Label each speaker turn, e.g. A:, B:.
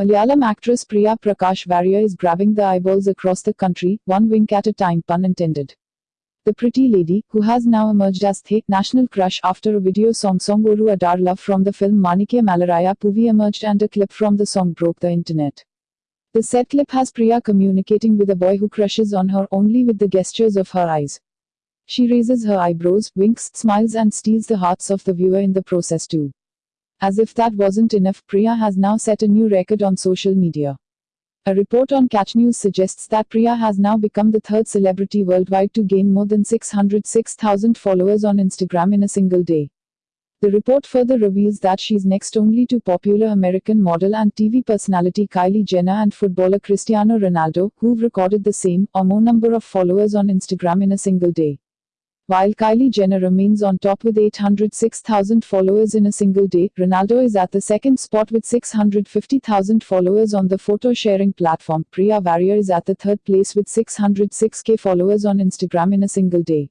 A: Malayalam actress Priya Prakash Varrier is grabbing the eyeballs across the country, one wink at a time pun intended. The pretty lady, who has now emerged as the national crush after a video song Song Oru Adaar Love from the film Manikya Malaraya Poovi emerged and a clip from the song broke the internet. The said clip has Priya communicating with a boy who crushes on her only with the gestures of her eyes. She raises her eyebrows, winks, smiles and steals the hearts of the viewer in the process too. As if that wasn't enough, Priya has now set a new record on social media. A report on Catch News suggests that Priya has now become the third celebrity worldwide to gain more than 606,000 followers on Instagram in a single day. The report further reveals that she's next only to popular American model and TV personality Kylie Jenner and footballer Cristiano Ronaldo, who've recorded the same or more number of followers on Instagram in a single day. While Kylie Jenner remains on top with 806,000 followers in a single day, Ronaldo is at the second spot with 650,000 followers on the photo sharing platform. Priya Varrier is at the third place with 606k followers on Instagram in a single day.